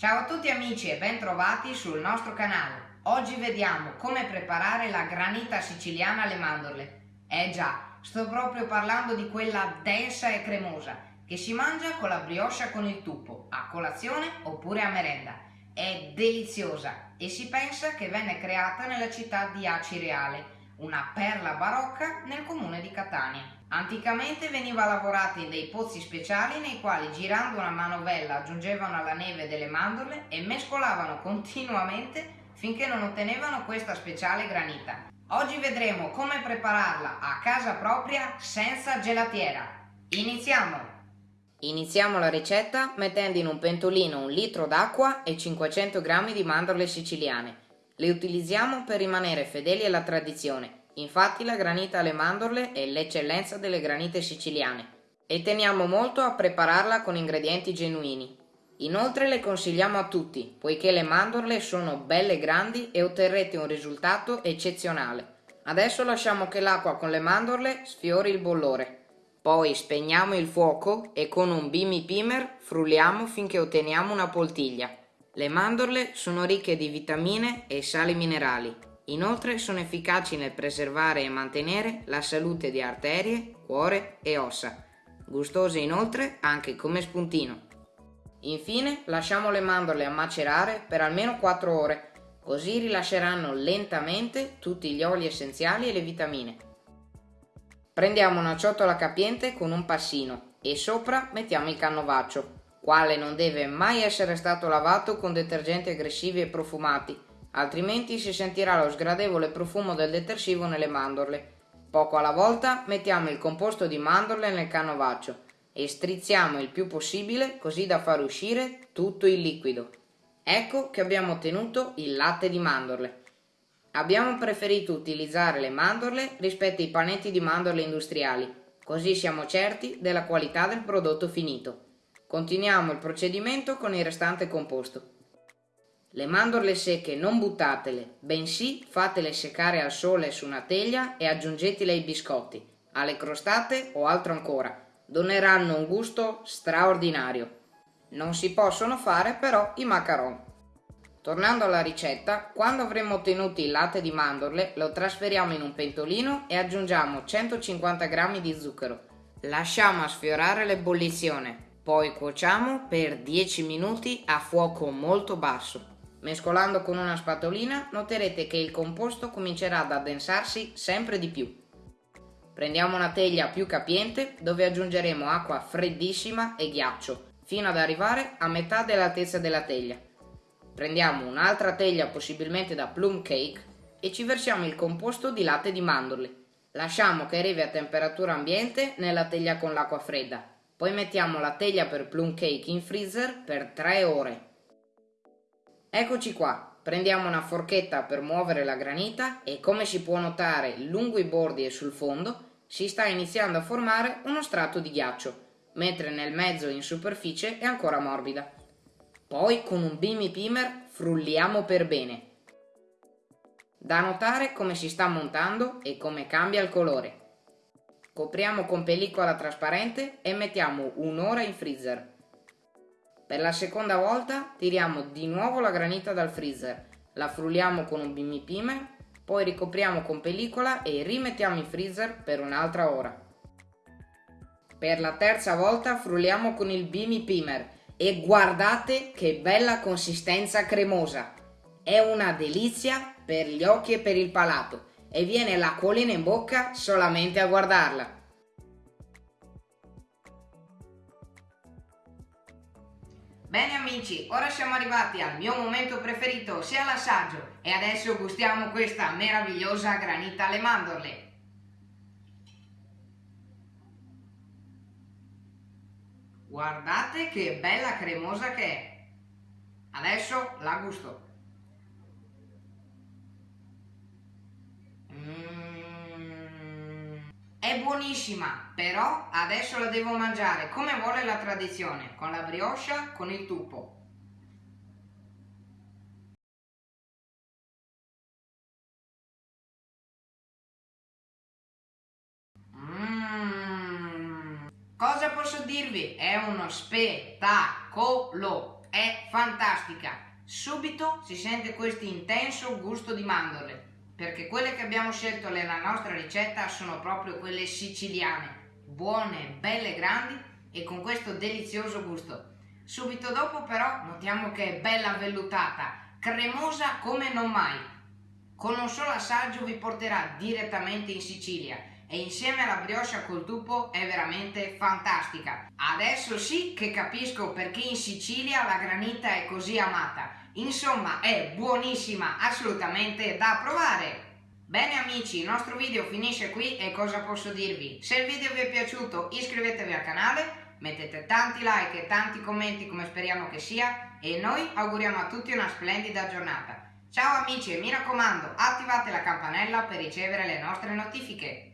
Ciao a tutti amici e bentrovati sul nostro canale. Oggi vediamo come preparare la granita siciliana alle mandorle. Eh già, sto proprio parlando di quella densa e cremosa che si mangia con la brioche con il tuppo, a colazione oppure a merenda. È deliziosa e si pensa che venne creata nella città di Acireale, una perla barocca nel comune di Catania. Anticamente veniva lavorata in dei pozzi speciali nei quali girando una manovella aggiungevano alla neve delle mandorle e mescolavano continuamente finché non ottenevano questa speciale granita. Oggi vedremo come prepararla a casa propria senza gelatiera. Iniziamo! Iniziamo la ricetta mettendo in un pentolino un litro d'acqua e 500 g di mandorle siciliane. Le utilizziamo per rimanere fedeli alla tradizione, infatti la granita alle mandorle è l'eccellenza delle granite siciliane e teniamo molto a prepararla con ingredienti genuini. Inoltre le consigliamo a tutti, poiché le mandorle sono belle grandi e otterrete un risultato eccezionale. Adesso lasciamo che l'acqua con le mandorle sfiori il bollore. Poi spegniamo il fuoco e con un bimi pimer frulliamo finché otteniamo una poltiglia. Le mandorle sono ricche di vitamine e sali minerali. Inoltre sono efficaci nel preservare e mantenere la salute di arterie, cuore e ossa. Gustose inoltre anche come spuntino. Infine lasciamo le mandorle a macerare per almeno 4 ore, così rilasceranno lentamente tutti gli oli essenziali e le vitamine. Prendiamo una ciotola capiente con un passino e sopra mettiamo il cannovaccio quale non deve mai essere stato lavato con detergenti aggressivi e profumati, altrimenti si sentirà lo sgradevole profumo del detersivo nelle mandorle. Poco alla volta mettiamo il composto di mandorle nel canovaccio e strizziamo il più possibile così da far uscire tutto il liquido. Ecco che abbiamo ottenuto il latte di mandorle. Abbiamo preferito utilizzare le mandorle rispetto ai panetti di mandorle industriali, così siamo certi della qualità del prodotto finito. Continuiamo il procedimento con il restante composto. Le mandorle secche non buttatele, bensì fatele seccare al sole su una teglia e aggiungetele ai biscotti, alle crostate o altro ancora. Doneranno un gusto straordinario. Non si possono fare però i macaron. Tornando alla ricetta, quando avremo ottenuto il latte di mandorle lo trasferiamo in un pentolino e aggiungiamo 150 g di zucchero. Lasciamo sfiorare l'ebollizione, poi cuociamo per 10 minuti a fuoco molto basso. Mescolando con una spatolina noterete che il composto comincerà ad addensarsi sempre di più. Prendiamo una teglia più capiente dove aggiungeremo acqua freddissima e ghiaccio fino ad arrivare a metà dell'altezza della teglia. Prendiamo un'altra teglia possibilmente da plum cake e ci versiamo il composto di latte di mandorle. Lasciamo che arrivi a temperatura ambiente nella teglia con l'acqua fredda poi mettiamo la teglia per plum cake in freezer per 3 ore. Eccoci qua, prendiamo una forchetta per muovere la granita e come si può notare lungo i bordi e sul fondo si sta iniziando a formare uno strato di ghiaccio, mentre nel mezzo in superficie è ancora morbida. Poi con un bimi pimer frulliamo per bene. Da notare come si sta montando e come cambia il colore. Copriamo con pellicola trasparente e mettiamo un'ora in freezer. Per la seconda volta tiriamo di nuovo la granita dal freezer, la frulliamo con un bimbi pimer, poi ricopriamo con pellicola e rimettiamo in freezer per un'altra ora. Per la terza volta frulliamo con il bimi pimer e guardate che bella consistenza cremosa! È una delizia per gli occhi e per il palato e viene l'acquolina in bocca solamente a guardarla. Bene amici, ora siamo arrivati al mio momento preferito, sia l'assaggio, e adesso gustiamo questa meravigliosa granita alle mandorle. Guardate che bella cremosa che è! Adesso la gusto. È buonissima, però adesso la devo mangiare come vuole la tradizione, con la brioche, con il tuppo. Mmm, cosa posso dirvi? È uno spettacolo! è fantastica. Subito si sente questo intenso gusto di mandorle, perché quelle che abbiamo scelto nella nostra ricetta sono proprio quelle siciliane, buone, belle grandi e con questo delizioso gusto. Subito dopo però notiamo che è bella vellutata, cremosa come non mai. Con un solo assaggio vi porterà direttamente in Sicilia e insieme alla brioche col tupo è veramente fantastica. Adesso sì che capisco perché in Sicilia la granita è così amata. Insomma, è buonissima, assolutamente da provare! Bene amici, il nostro video finisce qui e cosa posso dirvi? Se il video vi è piaciuto iscrivetevi al canale, mettete tanti like e tanti commenti come speriamo che sia e noi auguriamo a tutti una splendida giornata. Ciao amici e mi raccomando attivate la campanella per ricevere le nostre notifiche.